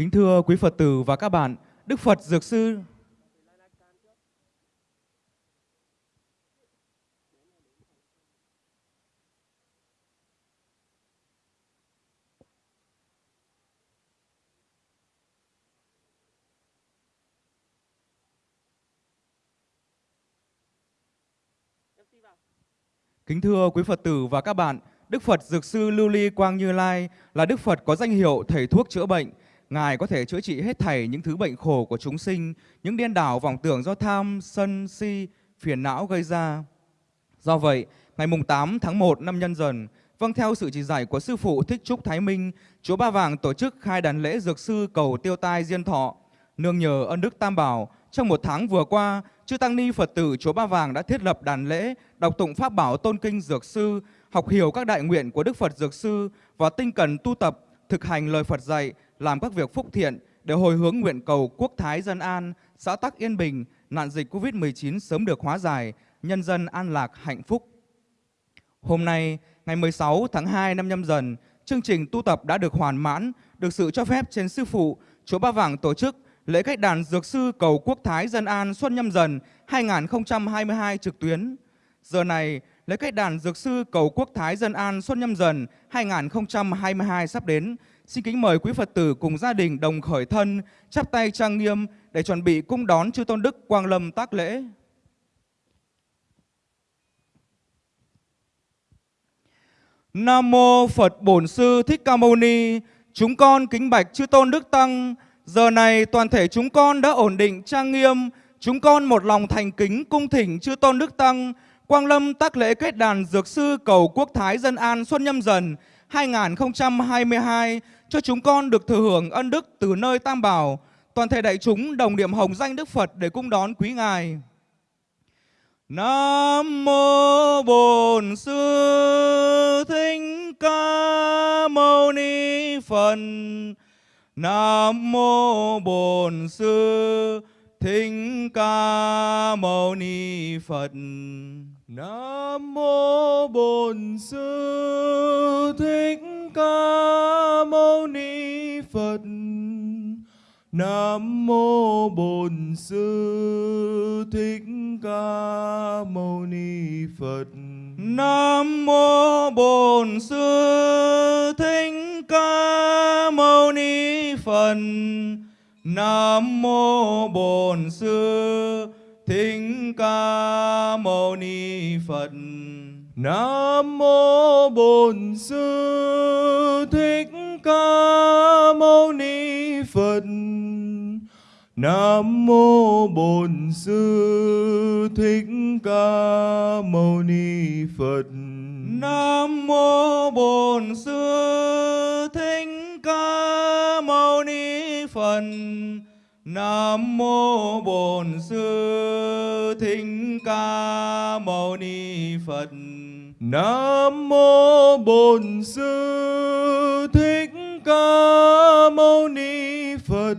Kính thưa quý Phật tử và các bạn, Đức Phật Dược Sư Kính thưa quý Phật tử và các bạn, Đức Phật Dược Sư Lưu Ly Quang Như Lai là Đức Phật có danh hiệu thầy thuốc chữa bệnh. Ngài có thể chữa trị hết thảy những thứ bệnh khổ của chúng sinh, những điên đảo vọng tưởng do tham, sân, si, phiền não gây ra. Do vậy, ngày mùng 8 tháng 1 năm nhân dần, vâng theo sự chỉ dạy của Sư Phụ Thích Trúc Thái Minh, Chúa Ba Vàng tổ chức khai đàn lễ Dược Sư cầu tiêu tai diên thọ. Nương nhờ ân đức Tam Bảo, trong một tháng vừa qua, Chư Tăng Ni Phật tử Chúa Ba Vàng đã thiết lập đàn lễ, đọc tụng Pháp Bảo Tôn Kinh Dược Sư, học hiểu các đại nguyện của Đức Phật Dược Sư và tinh cần tu tập, thực hành lời Phật dạy, làm các việc phúc thiện để hồi hướng nguyện cầu quốc thái dân an, xã tắc yên bình, nạn dịch Covid-19 sớm được hóa giải, nhân dân an lạc hạnh phúc. Hôm nay, ngày 16 tháng 2 năm nhâm dần, chương trình tu tập đã được hoàn mãn, được sự cho phép trên Sư Phụ, Chúa Ba Vàng tổ chức lễ cách đàn Dược Sư cầu Quốc Thái Dân An Xuân Nhâm Dần 2022 trực tuyến. Giờ này, lễ cách đàn Dược Sư cầu Quốc Thái Dân An Xuân Nhâm Dần 2022 sắp đến. Xin kính mời quý Phật tử cùng gia đình đồng khởi thân, chắp tay trang nghiêm để chuẩn bị cung đón chư Tôn Đức Quang Lâm tác lễ. Nam mô Phật Bổn Sư Thích Ca Mâu Ni. Chúng con kính bạch chư Tôn Đức Tăng. Giờ này toàn thể chúng con đã ổn định trang nghiêm, chúng con một lòng thành kính cung thỉnh chư Tôn Đức Tăng Quang Lâm tác lễ kết đàn Dược Sư cầu Quốc Thái Dân An Xuân Nhâm Dần 2022 cho chúng con được thừa hưởng ân đức từ nơi Tam Bảo. Toàn thể đại chúng đồng niệm hồng danh Đức Phật để cung đón quý Ngài. Nam mô Bổn Sư Thích Ca Mâu Ni Phật. Nam mô Bổn Sư Thích Ca Mâu Ni Phật. Nam mô Bổn Sư Thích Ca Mâu Ni Phật. Nam mô Bổn Sư Thích Ca Mâu Ni Phật. Nam mô Bổn Sư Thích Ca Mâu Ni Phật. Nam mô Bổn Sư Thích Ca Mâu Ni Phật. Nam mô Bổn Sư Thích Ca Mâu Ni Phật. Nam mô Bổn Sư Thích Ca Mâu Ni Phật. Nam mô Bổn Sư Thích Ca Mâu Ni Phật. Nam mô Bổn Sư Thích Ca Mâu Ni Phật. Nam mô Bổn Sư Thích Ca Mâu Ni Phật.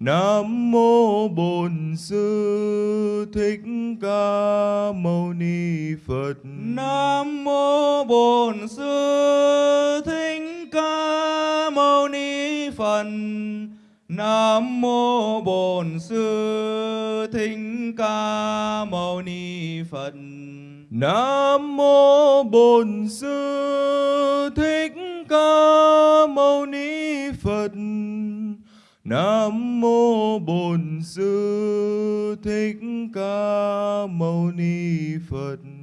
Nam mô Bổn Sư Thích Ca Mâu Ni Phật. Nam mô Bổn Sư Thích Ca Mâu Ni Phật. Nam mô Bổn Sư Thích Ca Mâu Ni Phật. Nam mô Bổn Sư Thích Ca Mâu Ni Phật. Nam mô Bổn Sư Thích Ca Mâu Ni Phật.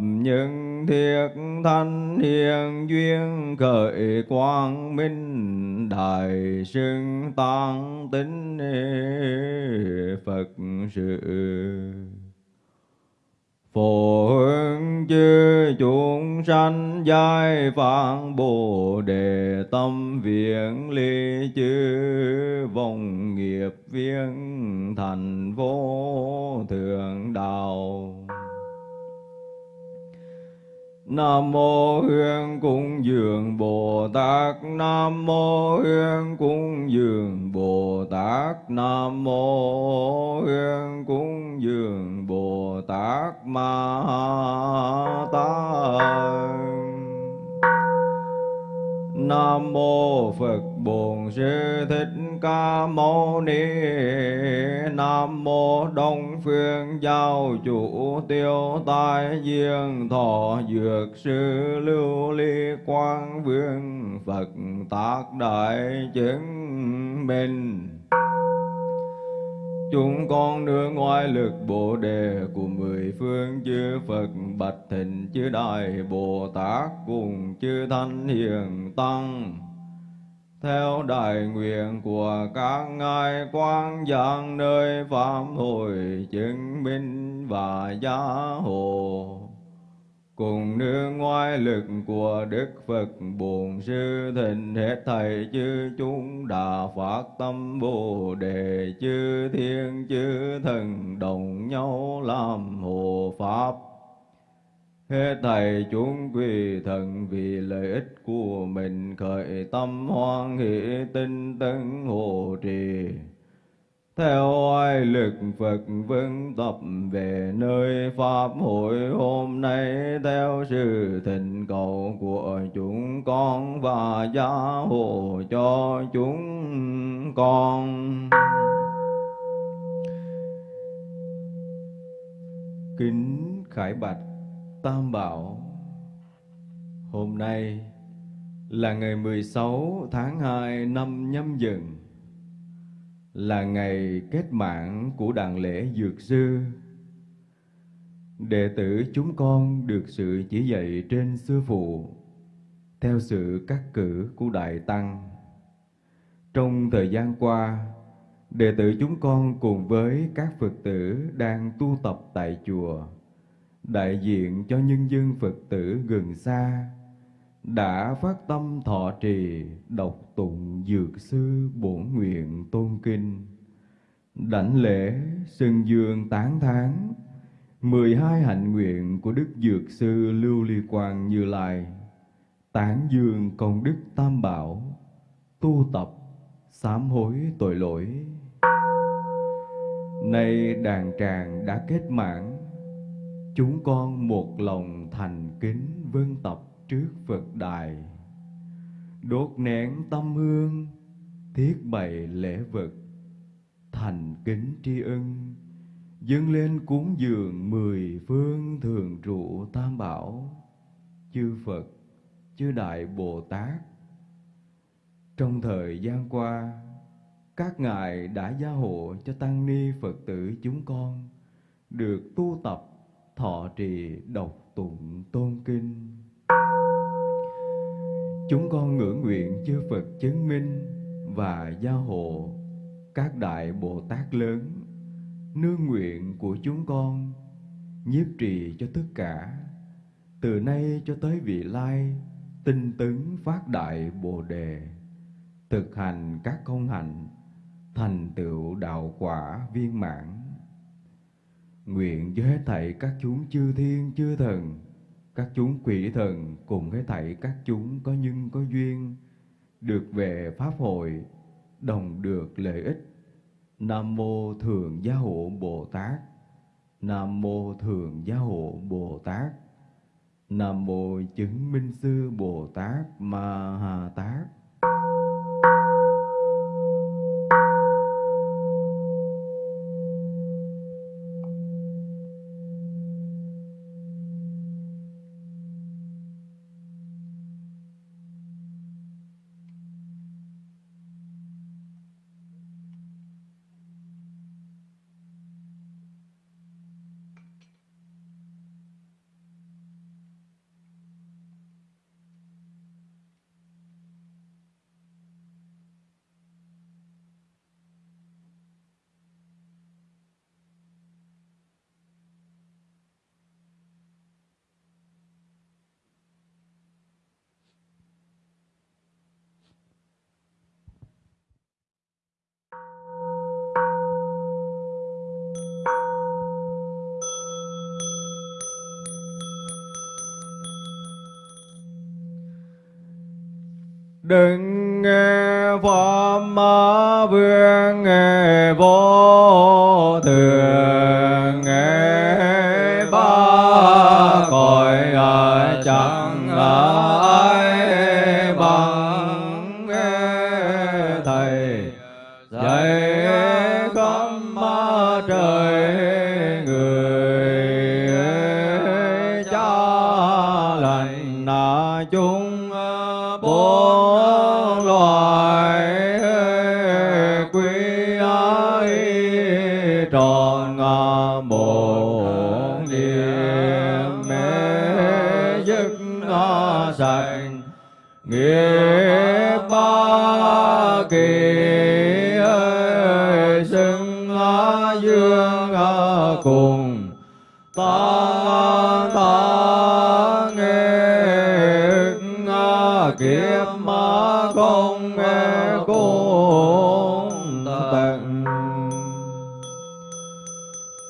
Những thiết thanh hiền duyên khởi quang minh, đại sưng tăng tính Phật sự. Phổ hướng chư chúng sanh giai phạn Bồ đề tâm viện ly chư vòng nghiệp viên Nam mô Hương Cung Dường Bồ Tát. Nam mô Hương Cung Dường Bồ Tát. Nam mô Hương Cung Dường Bồ Tát. Ma Tát. Nam mô Phật Bổn Sư Thích Ca Mâu Ni Nam mô Đông Phương Giáo Chủ Tiêu Tai Diên Thọ Dược Sư Lưu Ly Quang Vương Phật Tác Đại Chứng Minh. Chúng con nương ngoại lực Bồ Đề của mười phương chư Phật Bạch Thịnh chư Đại Bồ Tát cùng chư Thanh Hiền Tăng theo đại nguyện của các ngài quang giang nơi pháp hội chứng minh và gia hộ. Cùng nương ngoại lực của Đức Phật Bổn Sư Thịnh hết thầy chư chúng đã phát tâm Bồ Đề chư thiên chư thần đồng nhau làm hộ pháp. Hết thầy chúng quỳ thần vì lợi ích của mình, khởi tâm hoan hỷ tinh tấn hộ trì. Theo oai lực Phật vững tập về nơi Pháp hội hôm nay, theo sự thịnh cầu của chúng con và gia hộ cho chúng con. Kính Khải Bạch Tam Bảo. Hôm nay là ngày 16 tháng 2 năm nhâm dần Là ngày kết mạng của đàn lễ Dược Sư. Đệ tử chúng con được sự chỉ dạy trên Sư Phụ Theo sự cắt cử của Đại Tăng. Trong thời gian qua đệ tử chúng con cùng với các Phật tử đang tu tập tại chùa, đại diện cho nhân dân Phật tử gần xa, đã phát tâm thọ trì đọc tụng dược sư bổn nguyện tôn kinh, đảnh lễ sừng dương tán thán 12 hạnh nguyện của Đức Dược Sư Lưu Ly Quang Như Lai, tán dương công đức Tam Bảo, tu tập, sám hối tội lỗi. Nay đàn tràng đã kết mãn, chúng con một lòng thành kính vân tập trước Phật đài, đốt nén tâm hương, thiết bày lễ vật, thành kính tri ân. Dâng lên cúng dường mười phương thường trụ tam bảo. Chư phật chư đại bồ tát trong thời gian qua các ngài đã gia hộ cho tăng ni phật tử chúng con được tu tập thọ trì đọc tụng tôn kinh. Chúng con ngưỡng nguyện chư phật chứng minh và gia hộ các đại bồ tát lớn. Nương nguyện của chúng con nhiếp trì cho tất cả. Từ nay cho tới vị lai, tinh tấn phát đại bồ đề, thực hành các công hạnh, thành tựu đạo quả viên mãn nguyện cho hết thảy các chúng chư thiên chư thần, các chúng quỷ thần cùng hết thảy các chúng có nhân có duyên, được về pháp hội, đồng được lợi ích Nam mô Thường Gia Hộ Bồ Tát. Nam mô Thường Gia Hộ Bồ Tát. Nam mô Chứng Minh Sư Bồ Tát Ma Ha Tát. Thầy. Dạy. Cùng. Ta ta nghe kiếp ma không nghe cùng tận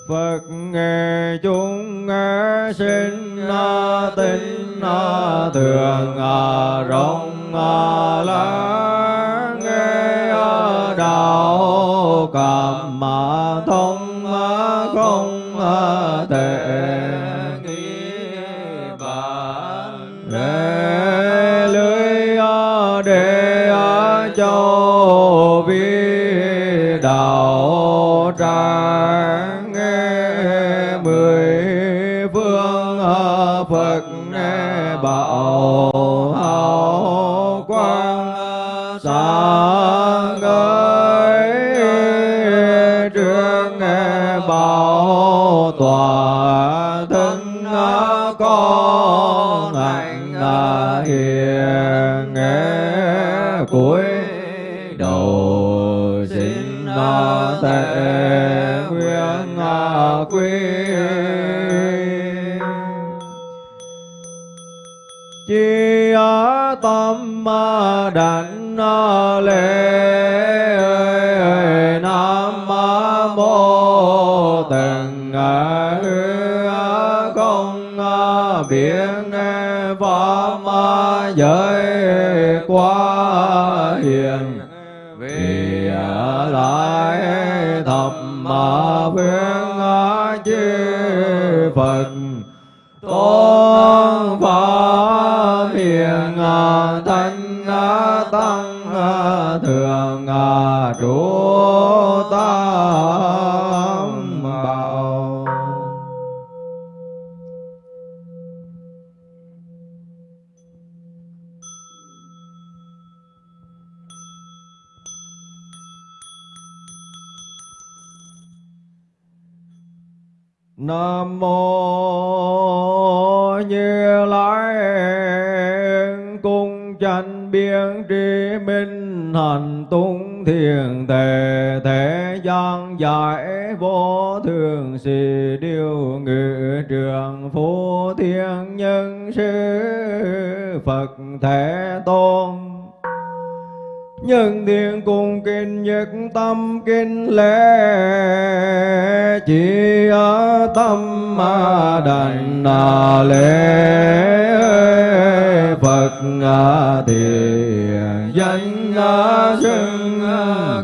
Phật nghe chúng nghe sinh tính thường à, rộng à, lắng nghe à, đạo cảm quy chi tâm đảnh lễ. Nam mô tần công biến pháp giới quá hiền. Vì lại phật. Tôn hành tung thiền thể thế gian giải vô thường sĩ điều ngự trường phú thiên nhân sư Phật thể Tôn. Nhân thiên cung kinh nhất tâm kinh lễ, chỉ ở tâm mà đảnh là lễ. Phật thiền danh xưng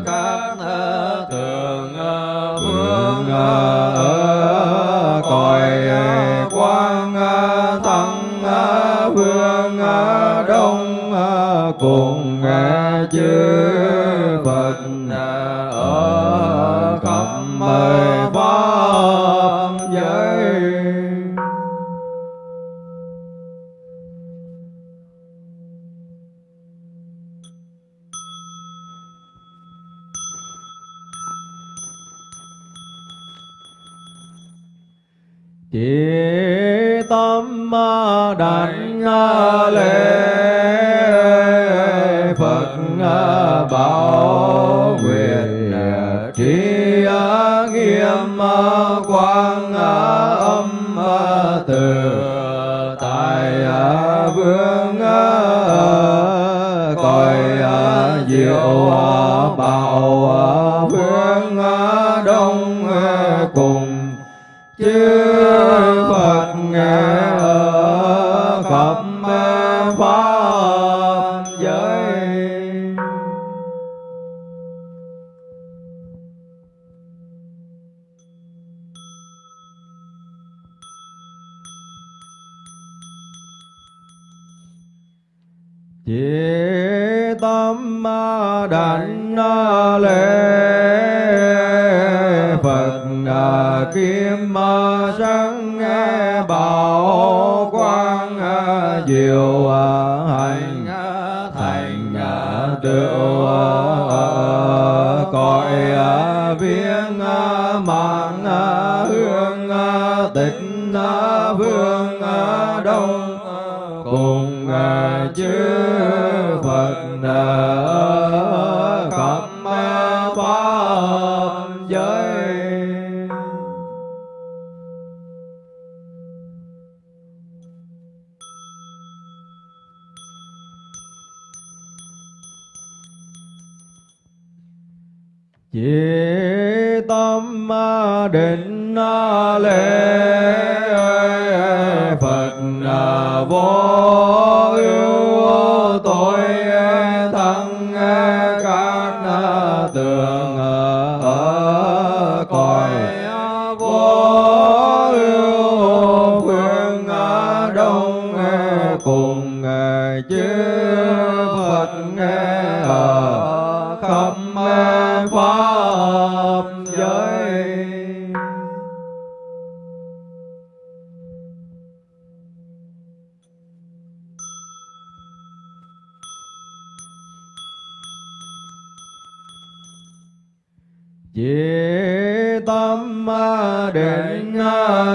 các thường phương ở cõi quang thắng phương đông cùng chư quang à, âm à, từ. Tại à, vương Chỉ tâm định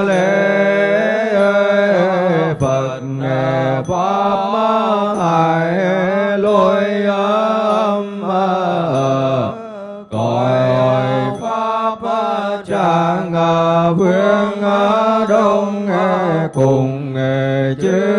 lễ Phật Pháp Thầy lôi âm Cõi Pháp Tràng Vương Đông cùng chư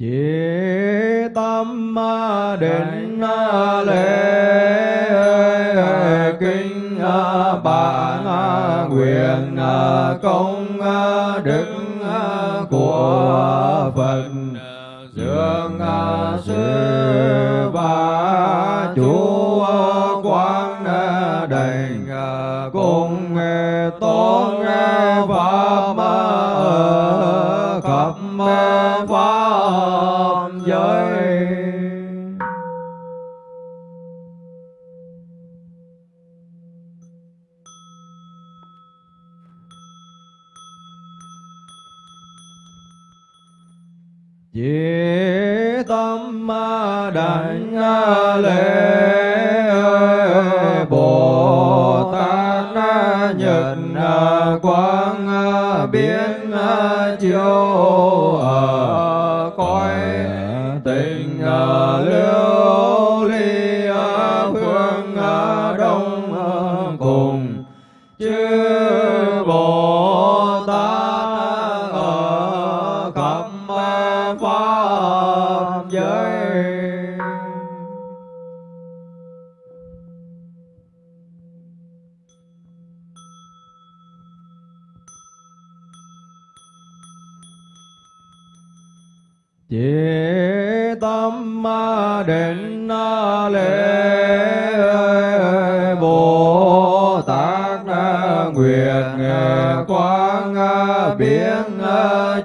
chỉ tâm ma định lễ kinh bản nguyện công đức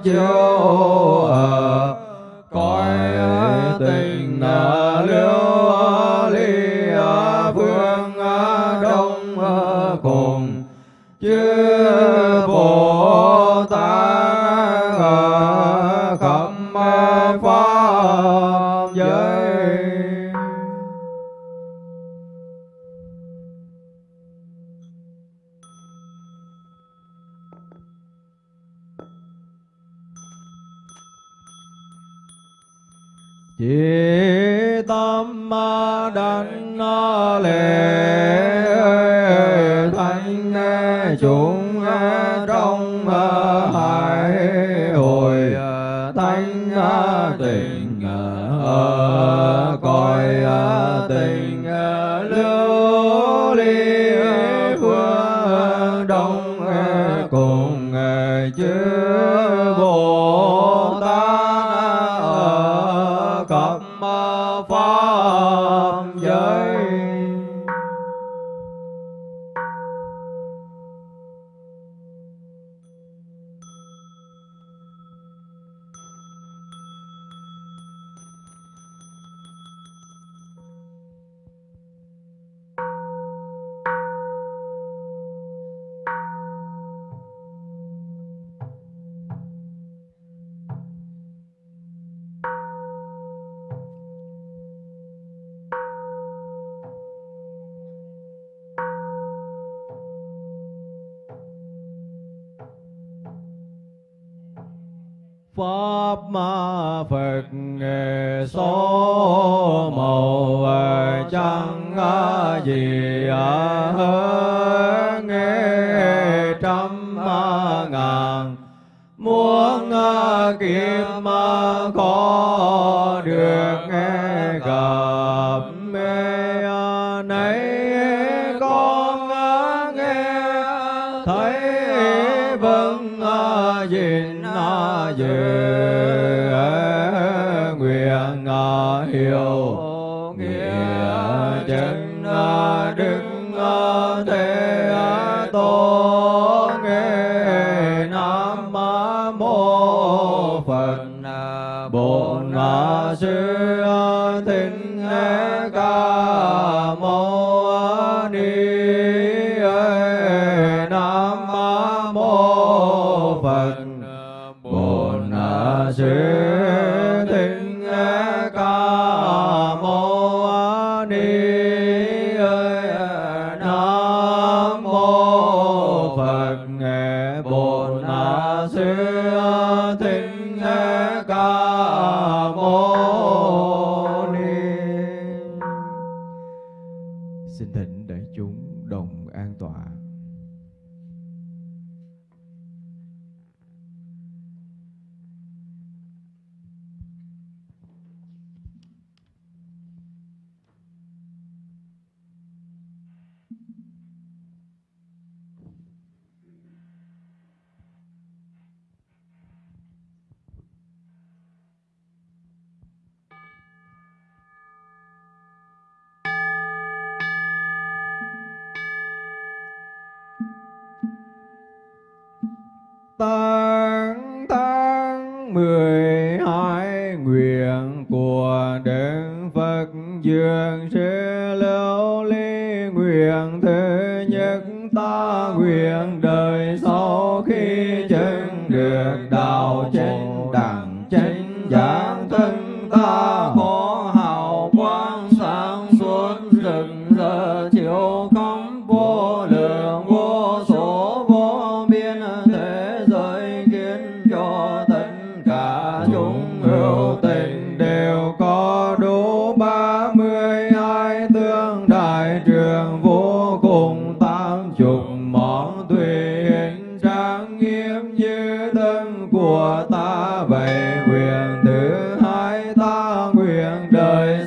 Joe.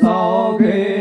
Đời sau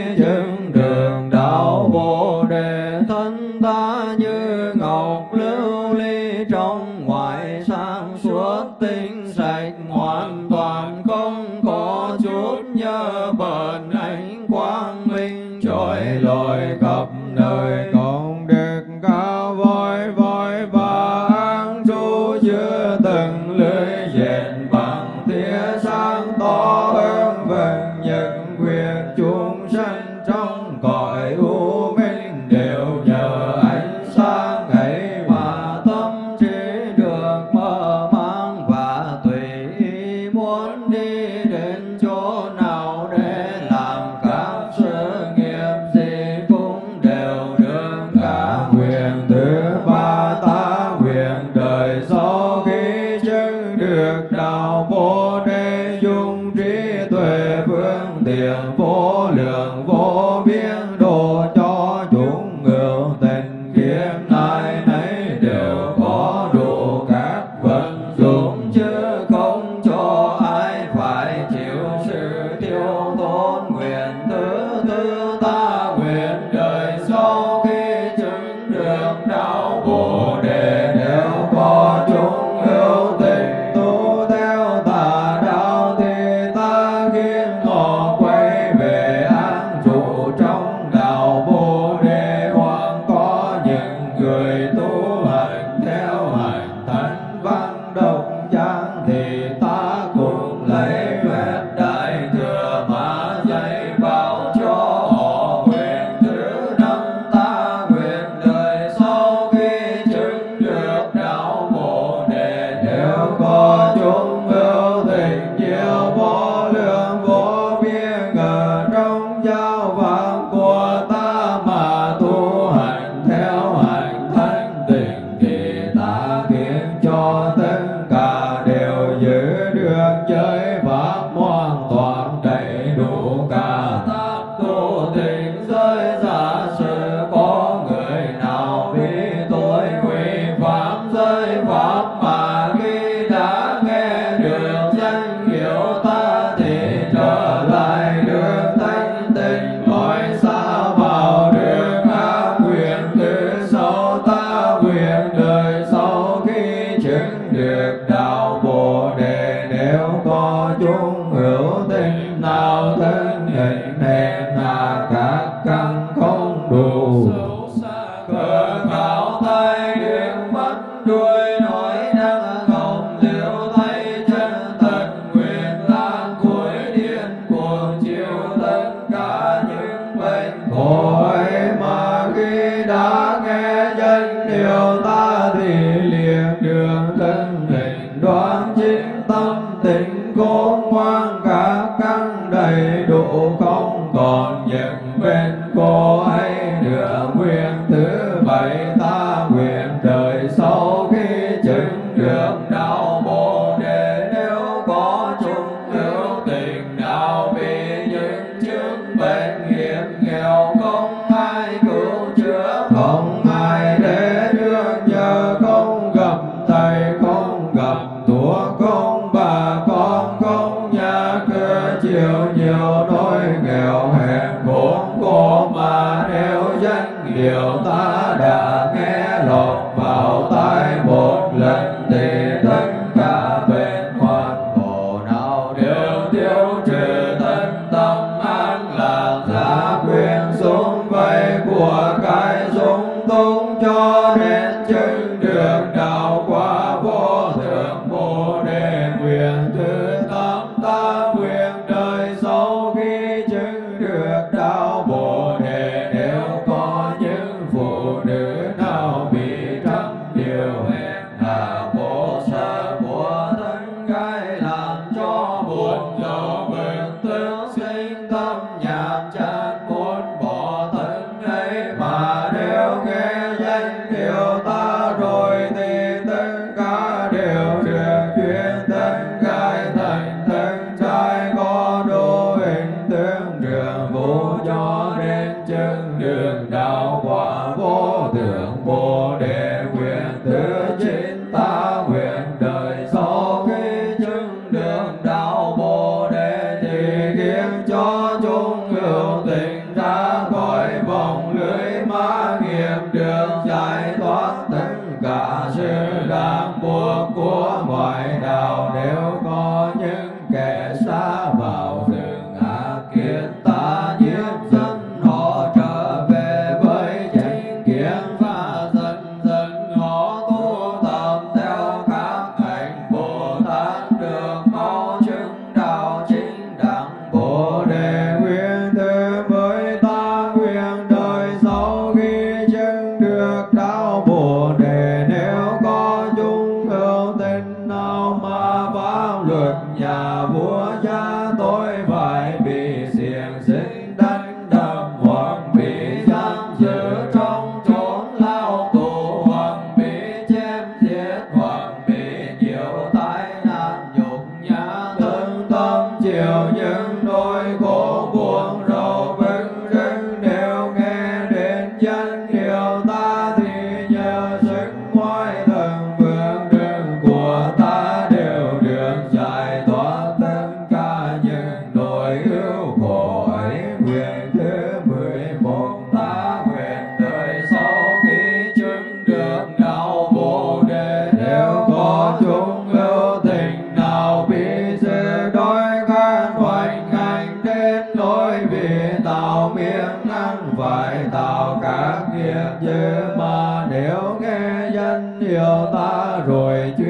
sao biến năng vậy tạo các nghiệp như mà nếu nghe danh hiệu ta rồi chuyên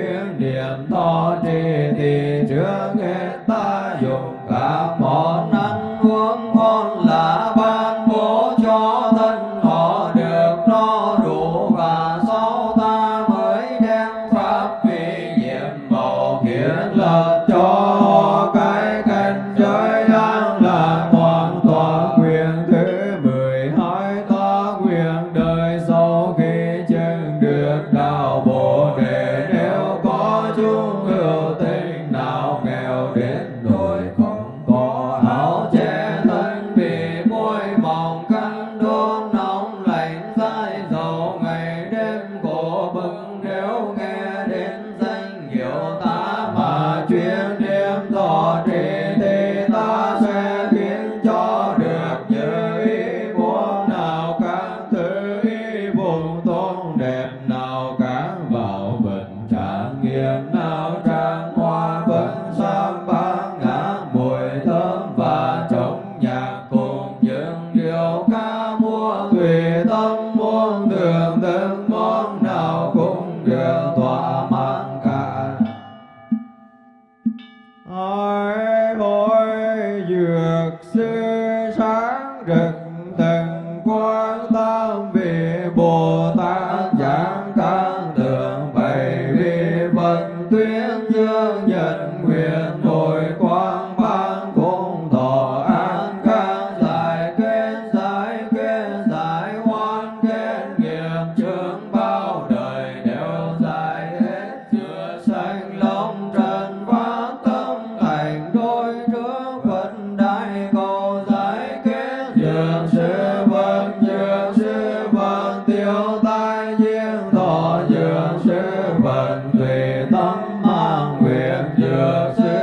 Joseph.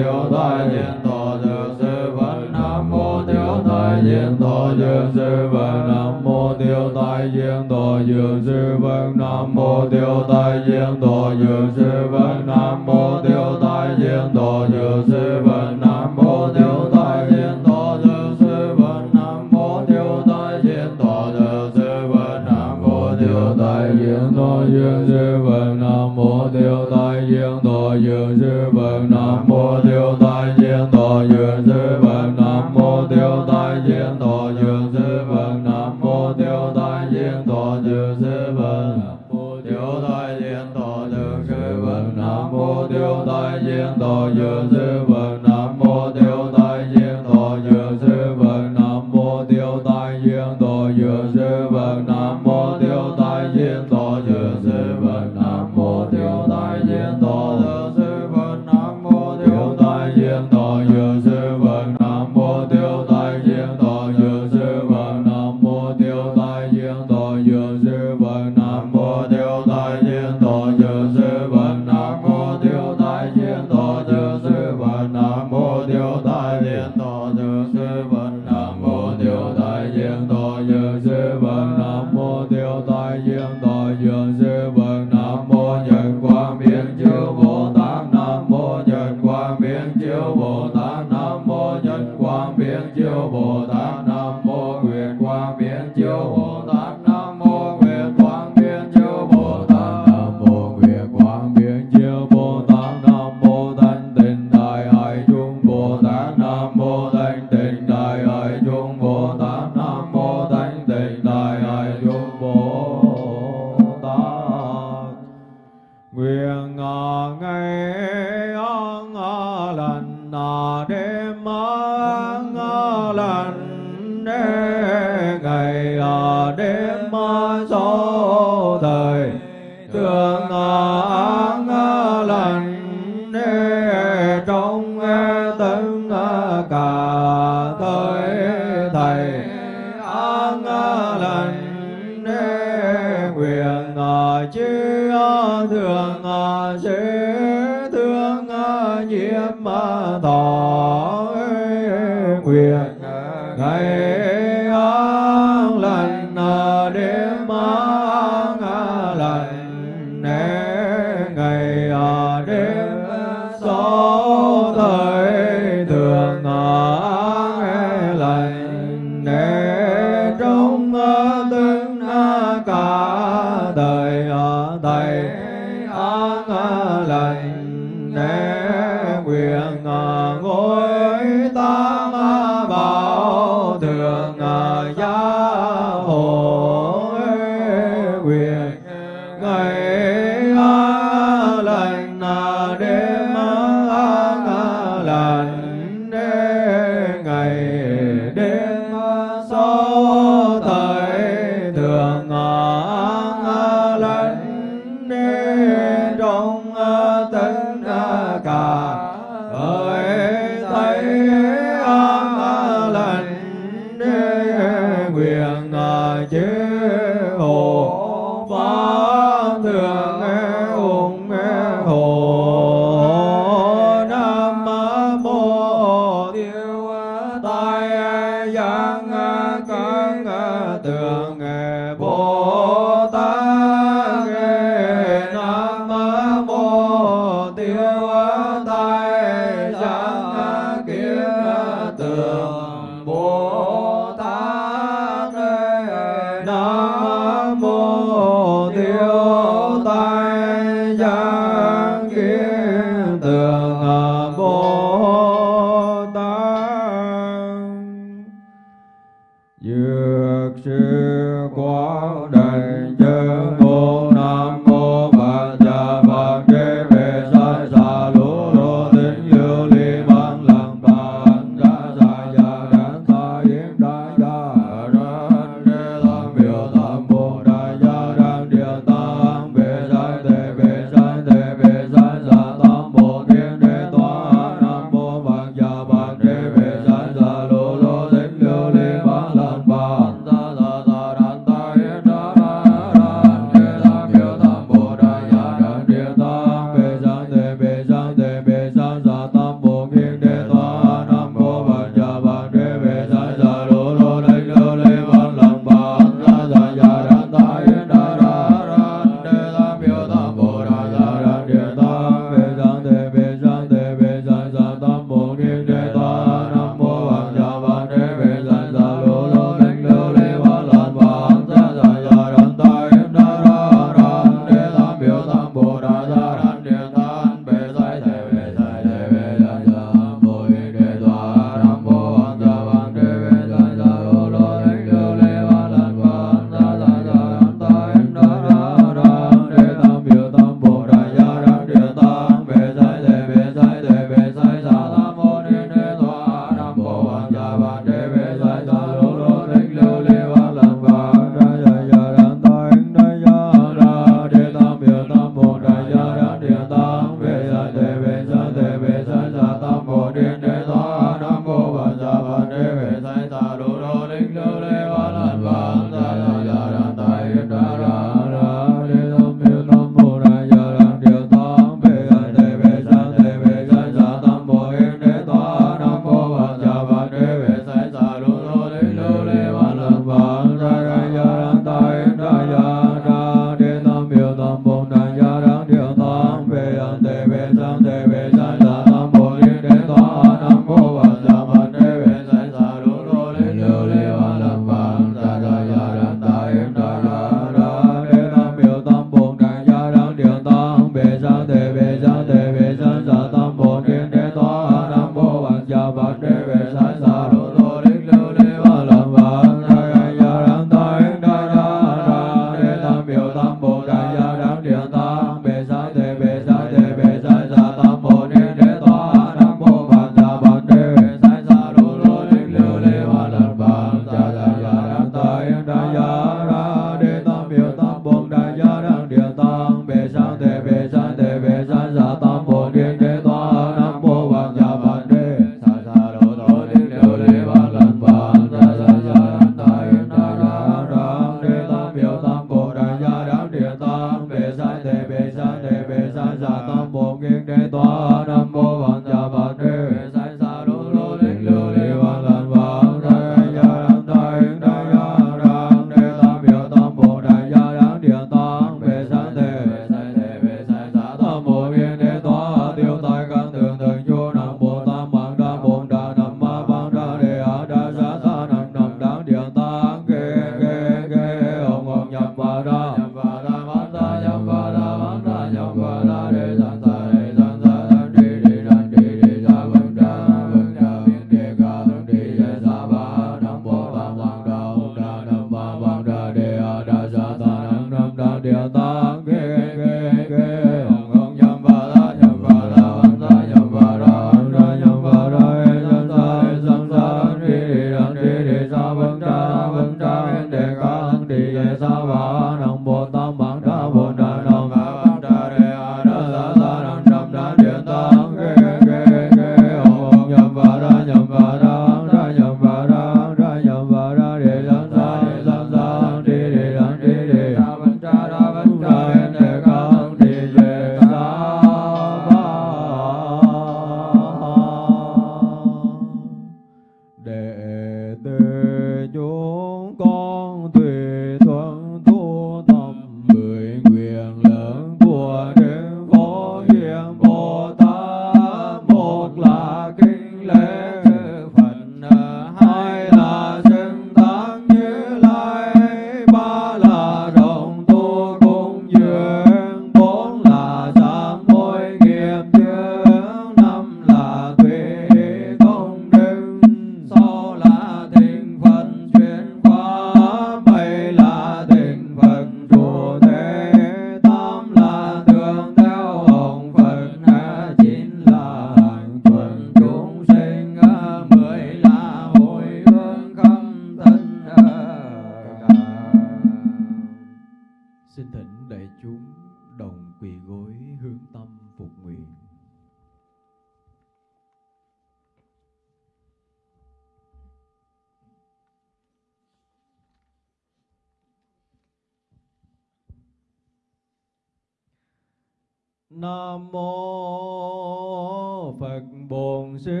Nam mô Phật Bổn Sư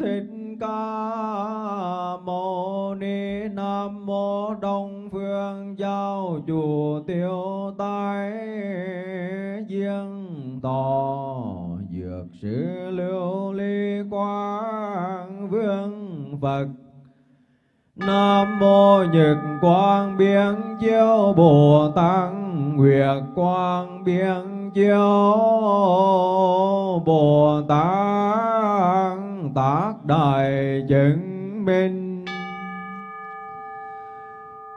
Thích Ca Mâu Ni. Nam mô Đông Phương Giáo Chủ Tiêu Tai Diên Tò Dược Sư Lưu Ly Quang Vương Phật. Nam mô Nhật Quang Biến Chiếu Bồ Tát Nguyệt Quang biên Chiếu, Bồ Tát Tác Đại Chứng Minh.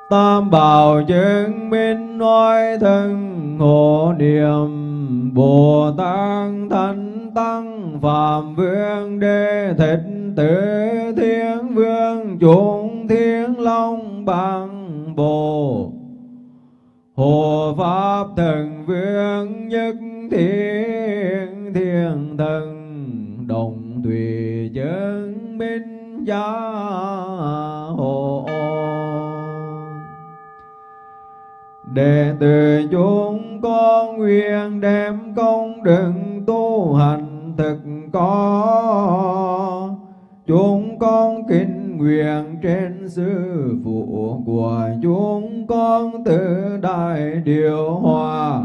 Tam bảo chứng minh nói thân hộ niệm, Bồ Tát Thánh Tăng Phạm Vương đê thịt Tử Thiên Vương Chúng Thiên Long Bằng Bồ Hộ Pháp Thần Vương Nhất Thiên Thiên Thần Đồng tùy Chứng Minh Gia Hộ. Đệ tử chúng con nguyện đem công đức tu hành thực có. Chúng con kính nguyện trên sư phụ của chúng con từ đại điều hòa.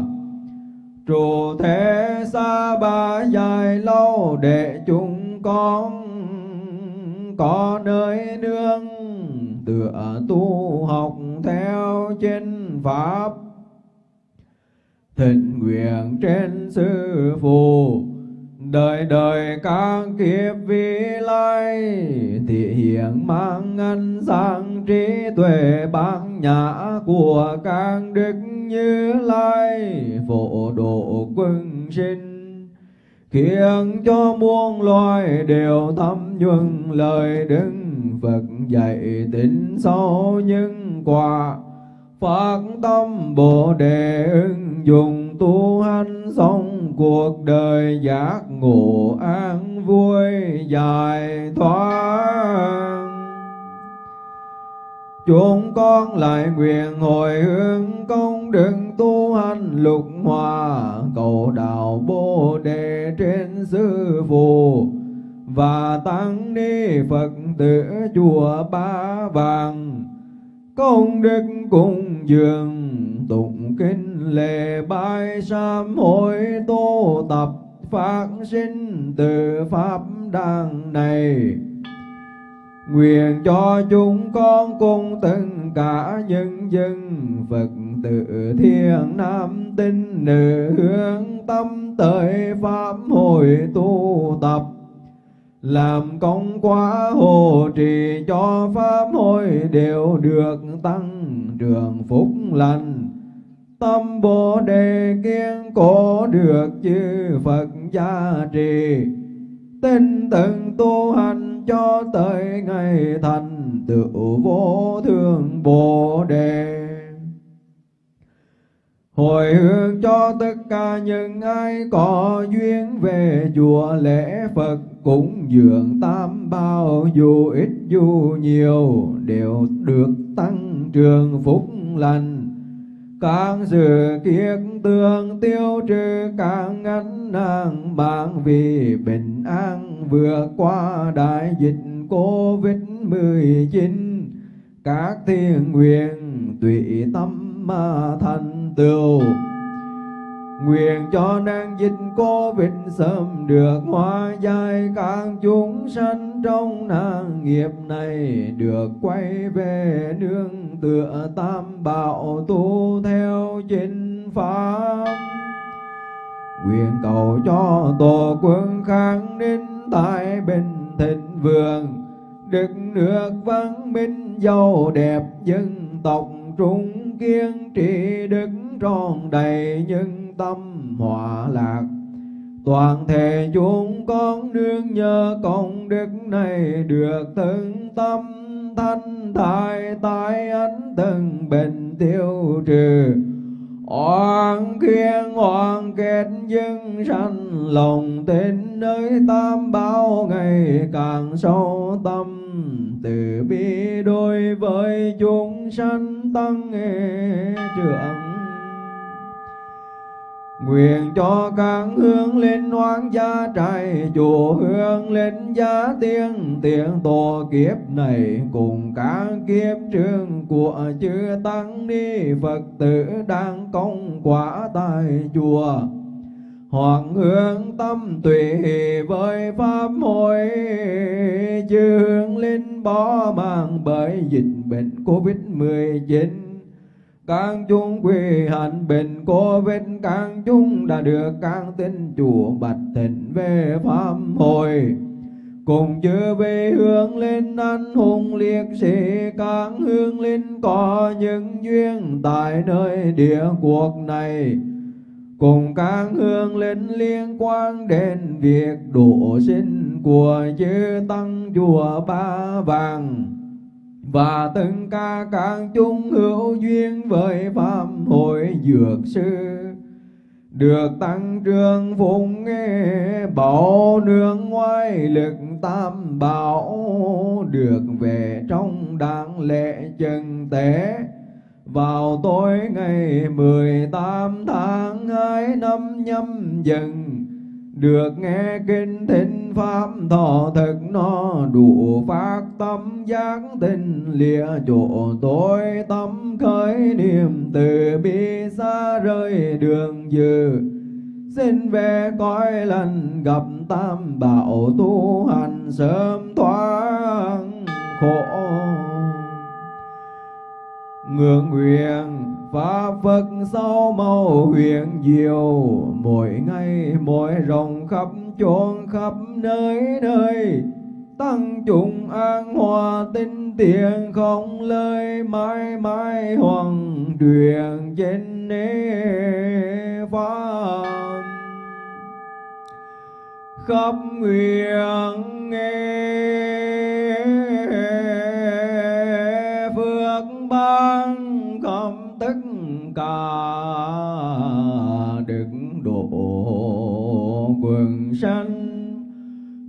Trụ thế xa ba dài lâu để chúng con có nơi nương tựa tu học theo chân pháp. Thịnh nguyện trên sư phụ đời đời các kiếp vi lai, thị hiện mang ngân sang trí tuệ bát nhã của các đức như lai. Phổ độ quân sinh, khiến cho muôn loài đều thấm nhuần lời đức Phật dạy tính sâu những quả, phát tâm bồ đề ứng dụng tu hành xong cuộc đời giác ngộ an vui dài thoát. Chúng con lại nguyện hồi hướng công đức tu hành lục hòa, cầu đạo bồ đề trên sư phụ, và tăng ni Phật tử chùa Ba Vàng công đức cung dường, tụng kinh lệ bái sám hội tu tập phát sinh từ pháp đàng này. Nguyện cho chúng con cùng tất cả nhân dân Phật tử thiên nam tinh nữ hướng tâm tới pháp hội tu tập làm công quá hộ trì cho pháp hội đều được tăng trường phúc lành. Tâm bồ đề kiên cố được chư phật gia trì. Tinh từng tu hành cho tới ngày thành tựu vô thượng bồ đề. Hồi hướng cho tất cả những ai có duyên về chùa lễ Phật cũng dưỡng tam bao dù ít dù nhiều đều được tăng trường phúc lành. Càng dự kiết tương tiêu trừ càng ngắn nàng mạng vì bình an vượt qua đại dịch Covid-19 các thiên nguyện tùy tâm mà thành tựu. Nguyện cho năng dịch Covid sớm được hóa giải các chúng sanh trong nạn nghiệp này được quay về nương tựa tam bảo tu theo chính pháp. Nguyện cầu cho tổ quân kháng ninh tại bình thịnh vượng Đức nước văn minh giàu đẹp dân tộc trung kiên trị đức tròn đầy nhân tâm hòa lạc. Toàn thể chúng con đương nhờ công đức này được từng tâm thanh thải tai ánh từng bệnh tiêu trừ. Oan khiên hoàn kết dân sanh lòng tin nơi tam bảo ngày càng sâu tâm. Từ bi đối với chúng sanh tăng trưởng Nguyện cho các hướng lên hoang gia trại chùa hướng lên gia tiên tiền tổ kiếp này cùng các kiếp trường của chư tăng ni Phật tử đang công quả tại chùa. Hoàng hướng tâm tùy với pháp hội, chư hướng linh bỏ mang bởi dịch bệnh Covid-19 càng chúng quy hạnh bình cô vết càng chúng đã được càng tin chùa bạch thịnh về pháp hồi. Cùng chư về hướng lên anh hùng liệt sĩ càng hướng lên có những duyên tại nơi địa cuộc này. Cùng càng hướng lên liên quan đến việc độ sinh của chư tăng chùa ba vàng và từng ca các chúng hữu duyên với pháp hội dược sư. Được tăng trường phụng nghe bảo nương ngoài lực tam bảo, được về trong đáng lễ chân tế vào tối ngày mười tám tháng hai năm nhâm dần được nghe kinh thính pháp, thọ thực nó đủ phát tâm, giác tình lìa chỗ tối tâm khởi niềm từ bi xa rơi đường dư. Xin về cõi lành gặp tam bảo tu hành sớm thoát khổ ngưỡng nguyện Pháp Phật sau màu huyền diệu. Mỗi ngày, mỗi rộng khắp chốn khắp nơi nơi. Tăng chúng an hòa, tinh tiền không lời, mãi mãi hoàng truyền trên nế pháp khắp nguyện nghe cả đức độ quần sanh.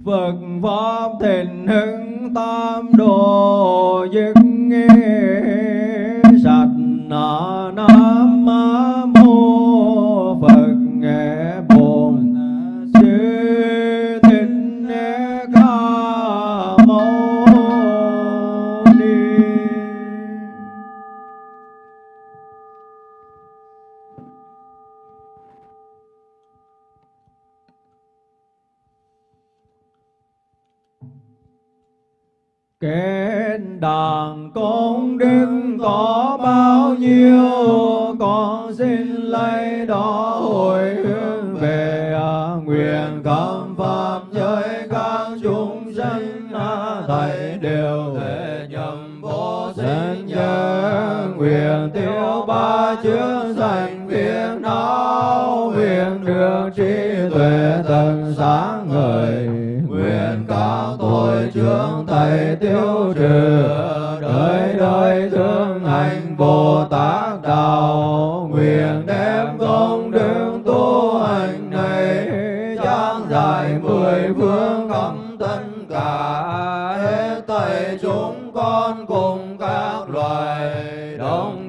Phật pháp thịnh hưng tam đồ dứt nghe sạch na Kết đàn công đức có bao nhiêu, Con xin lấy đó hồi hướng về à, Nguyện cảm pháp giới các chúng sanh à, Thầy đều thể nhầm vô sinh nhớ. Nguyện tiêu ba chướng sanh phiền não, Nguyện được trí tuệ tận sáng ngời chướng thầy tiêu trừ, đời đời thương hành Bồ Tát đạo. Nguyện đem công đức tu hành này, trang dài mười phương khắp tất cả. Hết thầy chúng con cùng các loài đồng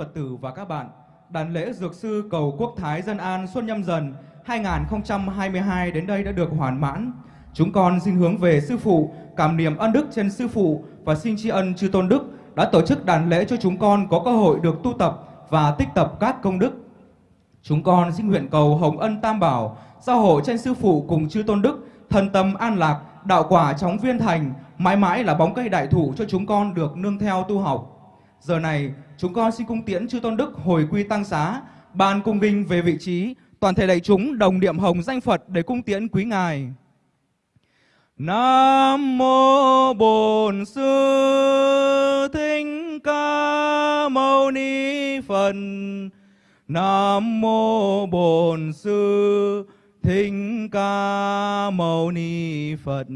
Phật tử và các bạn, đàn lễ Dược sư cầu Quốc Thái Dân An Xuân Nhâm Dần 2022 đến đây đã được hoàn mãn. Chúng con xin hướng về sư phụ, cảm niệm ân đức trên sư phụ và xin tri ân chư tôn đức đã tổ chức đàn lễ cho chúng con có cơ hội được tu tập và tích tập các công đức. Chúng con xin nguyện cầu hồng ân tam bảo, giao hộ trên sư phụ cùng chư tôn đức, thần tâm an lạc, đạo quả chóng viên thành, mãi mãi là bóng cây đại thụ cho chúng con được nương theo tu học. Giờ này, chúng con xin cung tiễn chư tôn đức hồi quy tăng xá, ban cung vinh về vị trí, toàn thể đại chúng đồng niệm hồng danh Phật để cung tiễn quý ngài. Nam mô Bổn Sư Thích Ca Mâu Ni Phật. Nam mô Bổn Sư Thích Ca Mâu Ni Phật.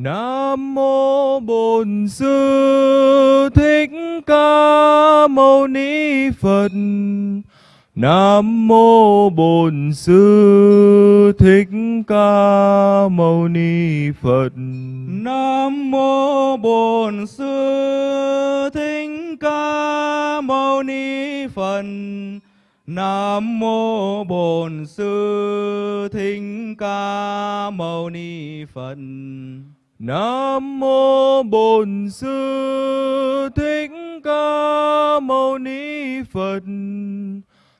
Nam mô Bổn Sư Thích Ca Mâu Ni Phật. Nam mô Bổn Sư Thích Ca Mâu Ni Phật. Nam mô Bổn Sư Thích Ca Mâu Ni Phật. Nam mô Bổn Sư Thích Ca Mâu Ni Phật. Nam mô Bổn Sư Thích Ca Mâu Ni Phật.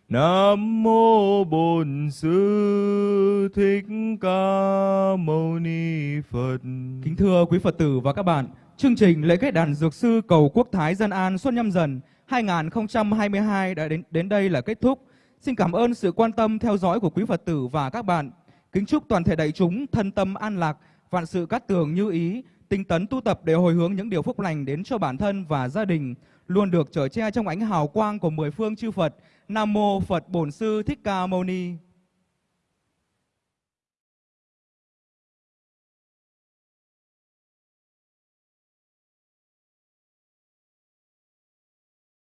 Nam mô Bổn Sư Thích Ca Mâu Ni Phật. Kính thưa quý Phật tử và các bạn, chương trình lễ kết đàn dược sư cầu quốc thái dân an Xuân Nhâm Dần 2022 đã đến đến đây là kết thúc. Xin cảm ơn sự quan tâm theo dõi của quý Phật tử và các bạn. Kính chúc toàn thể đại chúng thân tâm an lạc, vạn sự cát tường như ý, tinh tấn tu tập để hồi hướng những điều phúc lành đến cho bản thân và gia đình, luôn được chở che trong ánh hào quang của mười phương chư Phật. Nam mô Phật Bổn Sư Thích Ca Mâu Ni.